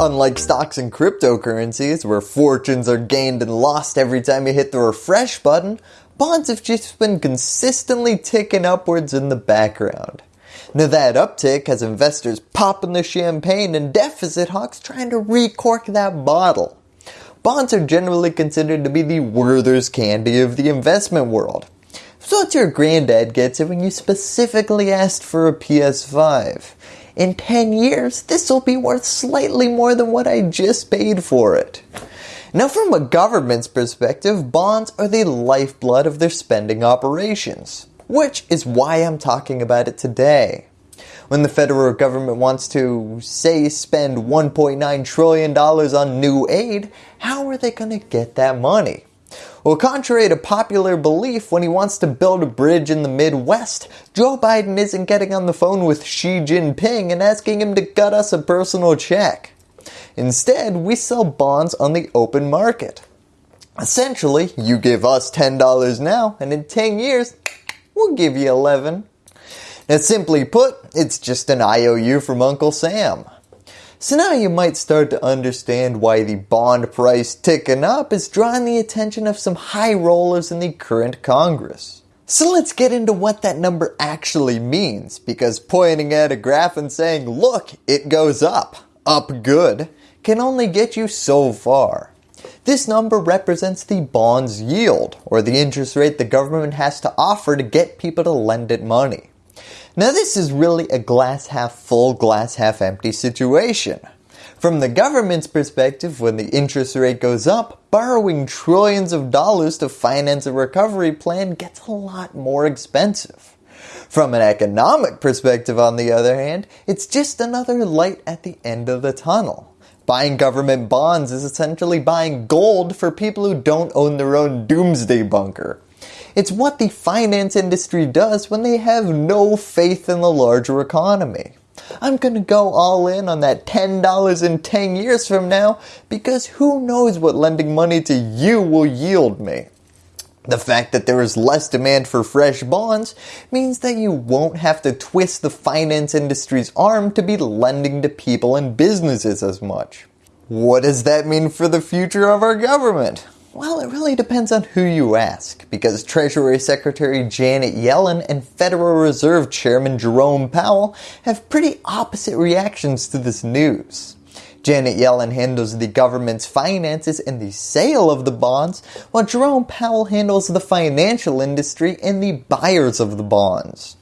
Unlike stocks and cryptocurrencies, where fortunes are gained and lost every time you hit the refresh button, bonds have just been consistently ticking upwards in the background. Now that uptick has investors popping the champagne and deficit hawks trying to recork that bottle. Bonds are generally considered to be the Werther's candy of the investment world. So what your granddad gets it when you specifically asked for a PS5. In 10 years, this will be worth slightly more than what I just paid for it. Now from a government's perspective, bonds are the lifeblood of their spending operations, which is why I'm talking about it today. When the federal government wants to, say, spend $1.9 trillion on new aid, how are they going to get that money? Well, contrary to popular belief, when he wants to build a bridge in the Midwest, Joe Biden isn't getting on the phone with Xi Jinping and asking him to cut us a personal check. Instead, we sell bonds on the open market. Essentially, you give us $10 now and in 10 years, we'll give you 11. Now simply put, it's just an IOU from Uncle Sam. So now you might start to understand why the bond price ticking up is drawing the attention of some high rollers in the current Congress. So let's get into what that number actually means because pointing at a graph and saying look it goes up, up good, can only get you so far. This number represents the bond's yield or the interest rate the government has to offer to get people to lend it money. Now this is really a glass half full, glass half empty situation. From the government's perspective, when the interest rate goes up, borrowing trillions of dollars to finance a recovery plan gets a lot more expensive. From an economic perspective on the other hand, it's just another light at the end of the tunnel. Buying government bonds is essentially buying gold for people who don't own their own doomsday bunker. It's what the finance industry does when they have no faith in the larger economy. I'm going to go all in on that $10 in 10 years from now because who knows what lending money to you will yield me. The fact that there is less demand for fresh bonds means that you won't have to twist the finance industry's arm to be lending to people and businesses as much. What does that mean for the future of our government? Well, it really depends on who you ask, because Treasury Secretary Janet Yellen and Federal Reserve Chairman Jerome Powell have pretty opposite reactions to this news. Janet Yellen handles the government's finances and the sale of the bonds, while Jerome Powell handles the financial industry and the buyers of the bonds.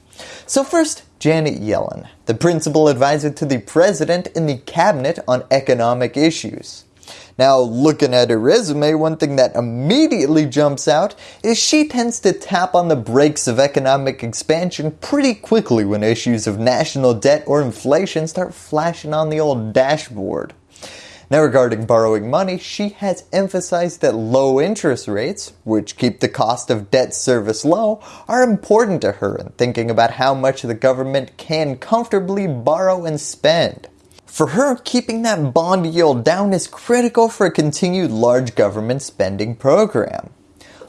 So first, Janet Yellen, the principal advisor to the President in the Cabinet on economic issues. Now looking at her resume, one thing that immediately jumps out is she tends to tap on the brakes of economic expansion pretty quickly when issues of national debt or inflation start flashing on the old dashboard. Now regarding borrowing money, she has emphasized that low interest rates, which keep the cost of debt service low, are important to her in thinking about how much the government can comfortably borrow and spend. For her, keeping that bond yield down is critical for a continued large government spending program.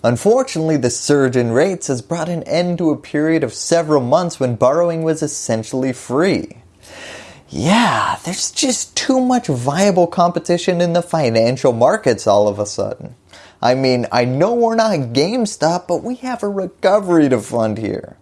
Unfortunately, the surge in rates has brought an end to a period of several months when borrowing was essentially free. Yeah, there's just too much viable competition in the financial markets all of a sudden. I mean, I know we're not GameStop, but we have a recovery to fund here.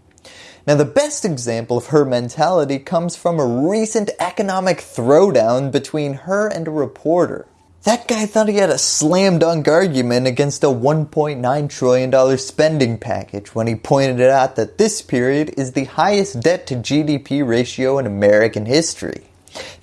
Now the best example of her mentality comes from a recent economic throwdown between her and a reporter. That guy thought he had a slam dunk argument against a $1.9 trillion spending package when he pointed out that this period is the highest debt to GDP ratio in American history.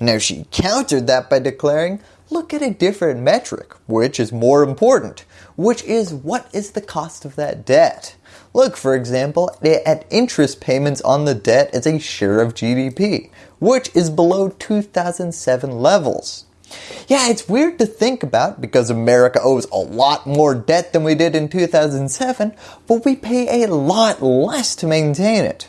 Now she countered that by declaring, look at a different metric, which is more important, which is what is the cost of that debt. Look, for example, at interest payments on the debt as a share of GDP, which is below 2007 levels. Yeah, it's weird to think about because America owes a lot more debt than we did in 2007, but we pay a lot less to maintain it.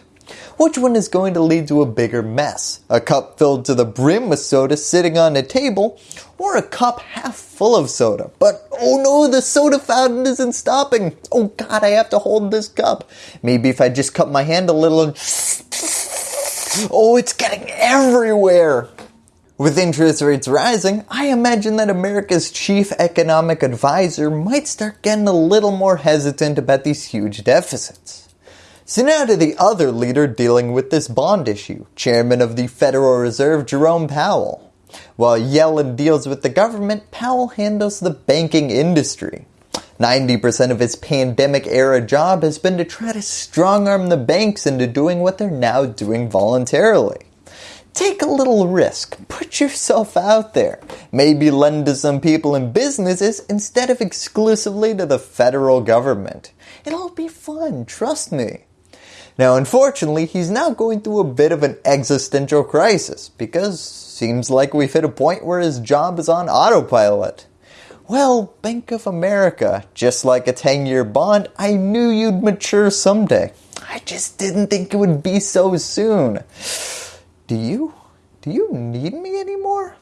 Which one is going to lead to a bigger mess? A cup filled to the brim with soda sitting on a table or a cup half full of soda? But oh no, the soda fountain isn't stopping. Oh god, I have to hold this cup. Maybe if I just cut my hand a little and... Oh, it's getting everywhere. With interest rates rising, I imagine that America's chief economic advisor might start getting a little more hesitant about these huge deficits. So now to the other leader dealing with this bond issue, Chairman of the Federal Reserve Jerome Powell. While Yellen deals with the government, Powell handles the banking industry. 90% of his pandemic era job has been to try to strong arm the banks into doing what they're now doing voluntarily. Take a little risk, put yourself out there, maybe lend to some people and businesses instead of exclusively to the federal government. It'll be fun, trust me. Now unfortunately, he's now going through a bit of an existential crisis because seems like we've hit a point where his job is on autopilot. Well, Bank of America, just like a 10 year bond, I knew you'd mature someday. I just didn't think it would be so soon. Do you? Do you need me anymore?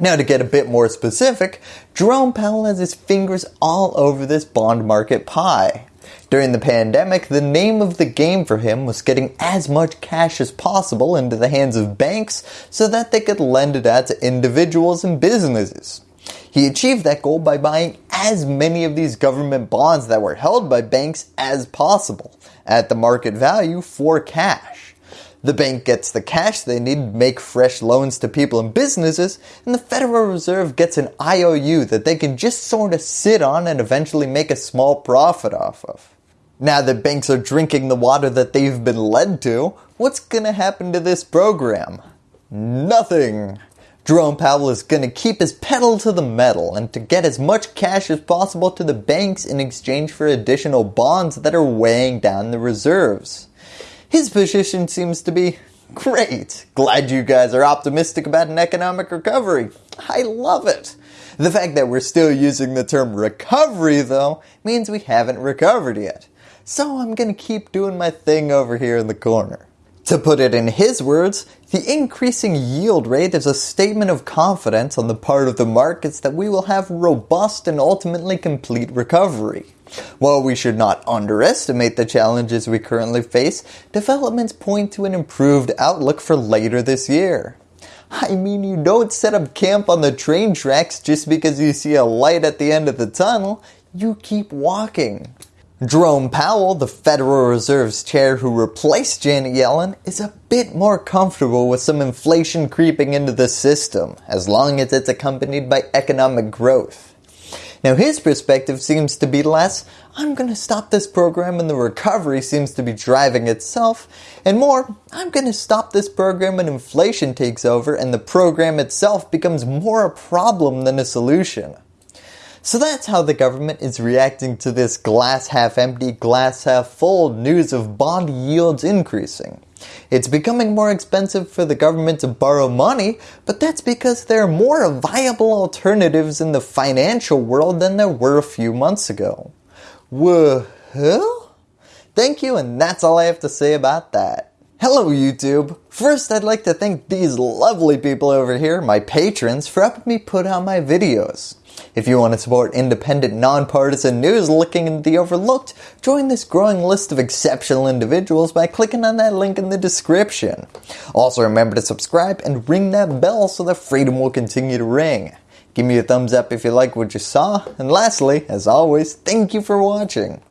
Now to get a bit more specific, Jerome Powell has his fingers all over this bond market pie. During the pandemic, the name of the game for him was getting as much cash as possible into the hands of banks so that they could lend it out to individuals and businesses. He achieved that goal by buying as many of these government bonds that were held by banks as possible at the market value for cash. The bank gets the cash they need to make fresh loans to people and businesses, and the Federal Reserve gets an IOU that they can just sort of sit on and eventually make a small profit off of. Now that banks are drinking the water that they've been led to, what's going to happen to this program? Nothing. Jerome Powell is going to keep his pedal to the metal and to get as much cash as possible to the banks in exchange for additional bonds that are weighing down the reserves. His position seems to be great. Glad you guys are optimistic about an economic recovery. I love it. The fact that we're still using the term recovery though means we haven't recovered yet. So I'm going to keep doing my thing over here in the corner. To put it in his words, the increasing yield rate is a statement of confidence on the part of the markets that we will have robust and ultimately complete recovery. While we should not underestimate the challenges we currently face, developments point to an improved outlook for later this year. I mean, you don't set up camp on the train tracks just because you see a light at the end of the tunnel. You keep walking. Jerome Powell, the Federal Reserve's chair who replaced Janet Yellen, is a bit more comfortable with some inflation creeping into the system, as long as it's accompanied by economic growth. Now his perspective seems to be less, I'm going to stop this program and the recovery seems to be driving itself, and more, I'm going to stop this program and inflation takes over and the program itself becomes more a problem than a solution. So that's how the government is reacting to this glass half empty, glass half full news of bond yields increasing. It's becoming more expensive for the government to borrow money, but that's because there are more viable alternatives in the financial world than there were a few months ago. Well, thank you and that's all I have to say about that. Hello YouTube! First I'd like to thank these lovely people over here, my patrons, for helping me put out my videos. If you want to support independent, nonpartisan news looking into the overlooked, join this growing list of exceptional individuals by clicking on that link in the description. Also remember to subscribe and ring that bell so that freedom will continue to ring. Give me a thumbs up if you like what you saw, and lastly, as always, thank you for watching.